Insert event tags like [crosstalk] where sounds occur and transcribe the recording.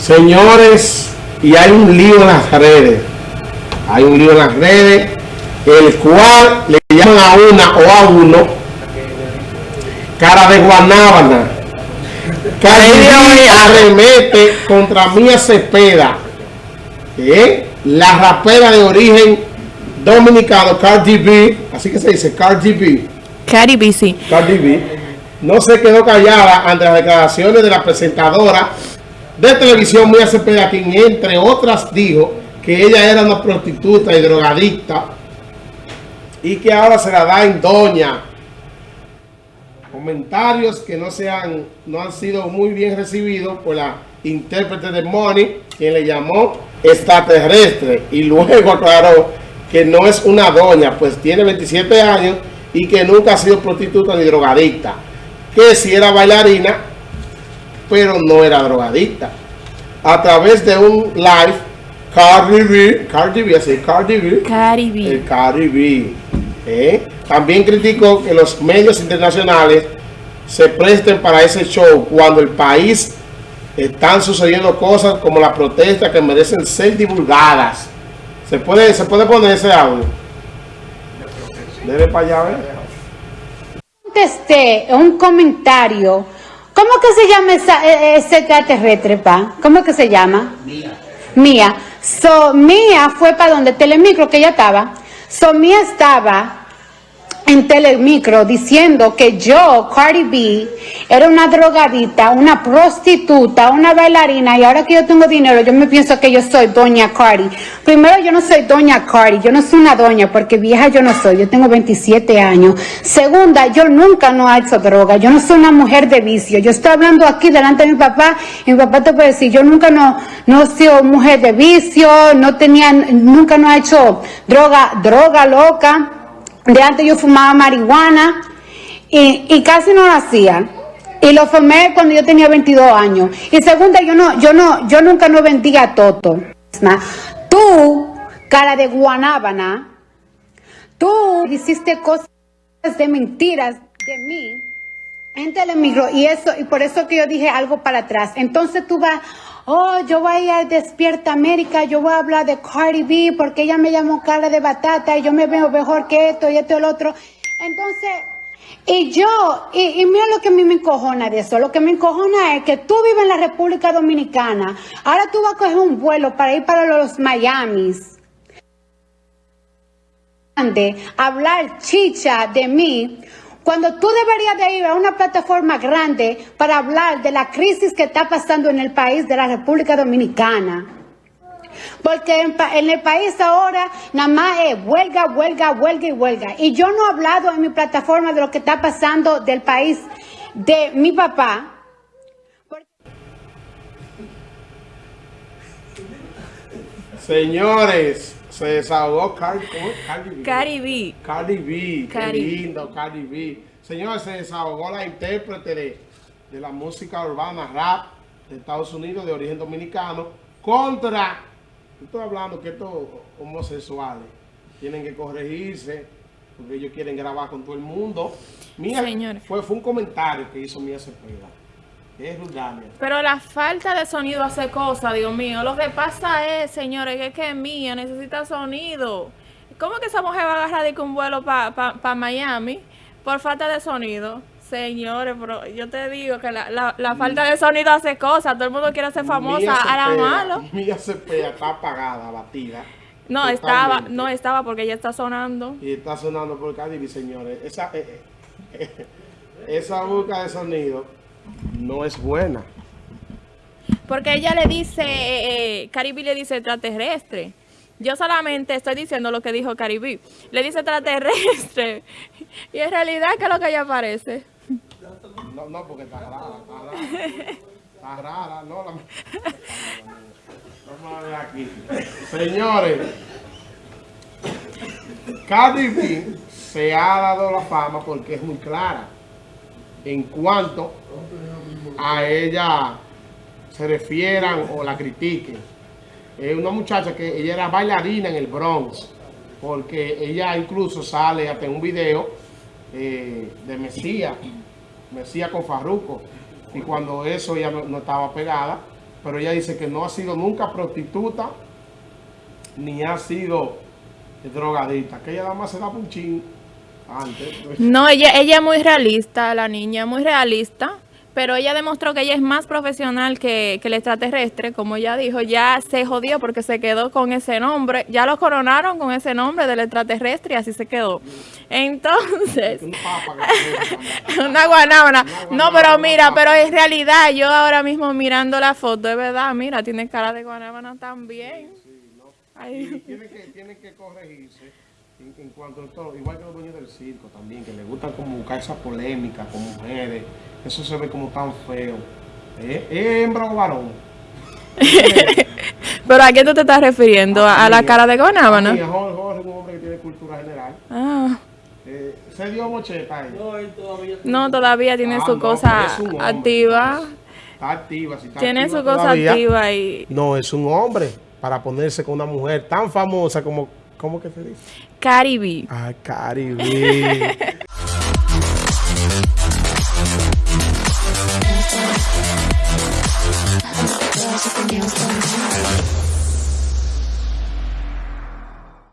Señores, y hay un lío en las redes. Hay un lío en las redes, el cual le llaman a una o a uno cara de guanábana. Cardi arremete contra Mía Cepeda, ¿eh? la rapera de origen dominicano, Cardi B, así que se dice Cardi B. Cardi B, sí. Cardi B, no se quedó callada ante las declaraciones de la presentadora de televisión Mía Cepeda, quien entre otras dijo que ella era una prostituta y drogadicta y que ahora se la da en doña. Comentarios que no, sean, no han sido muy bien recibidos por la intérprete de Money, quien le llamó extraterrestre y luego [laughs] aclaró que no es una doña, pues tiene 27 años y que nunca ha sido prostituta ni drogadicta. Que si era bailarina, pero no era drogadicta. A través de un live, Cardi B, Cardi B, así, Cardi B, Cardi B. el Cardi B, ¿eh? también criticó que los medios internacionales se presten para ese show cuando el país están sucediendo cosas como la protesta que merecen ser divulgadas. ¿Se puede, se puede poner ese audio? Debe para allá, ¿ver? contesté un comentario. ¿Cómo que se llama esa, e- ese extraterrestre, pa? ¿Cómo que se llama? Mía. Mía. So, Mía fue para donde Telemicro que ella estaba. So, Mía estaba en Telemicro diciendo que yo, Cardi B, era una drogadita, una prostituta, una bailarina y ahora que yo tengo dinero, yo me pienso que yo soy doña Cardi. Primero, yo no soy doña Cardi, yo no soy una doña porque vieja yo no soy, yo tengo 27 años. Segunda, yo nunca no he hecho droga, yo no soy una mujer de vicio. Yo estoy hablando aquí delante de mi papá y mi papá te puede decir, yo nunca no, no he sido mujer de vicio, no tenía, nunca no he hecho droga, droga loca. De antes yo fumaba marihuana y, y casi no lo hacía. Y lo fumé cuando yo tenía 22 años. Y segunda, yo no, yo no, yo nunca no vendía toto. Tú, cara de guanábana, tú hiciste cosas de mentiras de mí en Telemicro y eso, y por eso que yo dije algo para atrás. Entonces tú vas, oh, yo voy a Despierta América, yo voy a hablar de Cardi B porque ella me llamó cara de batata y yo me veo mejor que esto y esto y el otro. Entonces, y yo, y, y mira lo que a mí me encojona de eso, lo que me encojona es que tú vives en la República Dominicana, ahora tú vas a coger un vuelo para ir para los Miamis. Hablar chicha de mí cuando tú deberías de ir a una plataforma grande para hablar de la crisis que está pasando en el país de la República Dominicana. Porque en, el país ahora nada más es huelga, huelga, huelga y huelga. Y yo no he hablado en mi plataforma de lo que está pasando del país de mi papá. Señores, se desahogó Cardi. Cardi B. Cardi B. Cardi B, qué lindo, Cardi B. Señores, se desahogó la intérprete de, de la música urbana rap de Estados Unidos de origen dominicano contra, yo estoy hablando que estos homosexuales tienen que corregirse porque ellos quieren grabar con todo el mundo. Mía, Señores. fue, fue un comentario que hizo Mía Cepeda. Es. Pero la falta de sonido hace cosas, Dios mío. Lo que pasa es, señores, que es que mía necesita sonido. ¿Cómo que esa mujer va a agarrar de que un vuelo para Miami por falta de sonido? Señores, pero yo te digo que la, la, la falta de sonido hace cosas. Todo el mundo quiere ser famosa Mía a la Cepeda- malo. Mía Cepeda está apagada, abatida. No, estaba, no estaba porque ya está sonando. Y está sonando por Cardi B, señores. Esa, eh, eh, esa boca de sonido no es buena. Porque ella le dice, eh, eh, Caribe le dice extraterrestre. Yo solamente estoy diciendo lo que dijo Caribe. Le dice extraterrestre. [laughs] Y en realidad, ¿qué es lo que ella parece? No, no, porque está rara, está rara. Está rara, no. La... Vamos a ver aquí. Señores, Cardi B se ha dado la fama porque es muy clara en cuanto a ella se refieran o la critiquen. Es una muchacha que ella era bailarina en el Bronx, porque ella incluso sale hasta un video eh, de Mesías, Mesías con Farruko, y cuando eso ella no, estaba pegada, pero ella dice que no ha sido nunca prostituta, ni ha sido drogadita, que ella nada más se da punchín. No, ella, ella es muy realista, la niña, muy realista. Pero ella demostró que ella es más profesional que, que el extraterrestre, como ella dijo, ya se jodió porque se quedó con ese nombre, ya lo coronaron con ese nombre del extraterrestre y así se quedó. Entonces, [laughs] una guanábana. No, pero mira, pero en realidad yo ahora mismo mirando la foto, es verdad, mira, tiene cara de guanábana también. Ay, tiene que, tiene que corregirse en, en cuanto a todo, igual que los dueños del circo también, que les gusta como buscar esa polémica con mujeres, eso se ve como tan feo. ¿Eh? ¿Es hembra o varón? [laughs] Pero ¿a qué tú te estás refiriendo? ¿A, a la cara de Sí, guanábana? Jorge, Jorge es un hombre que tiene cultura general. Ah, Eh, se dio mocheta ahí. no, todavía tiene Ah, su no, cosa es un hombre. activa. Está activa, si está Tiene activa su cosa todavía. activa y... No, es un hombre para ponerse con una mujer tan famosa como, ¿cómo que se dice? Caribe. Ah, [laughs]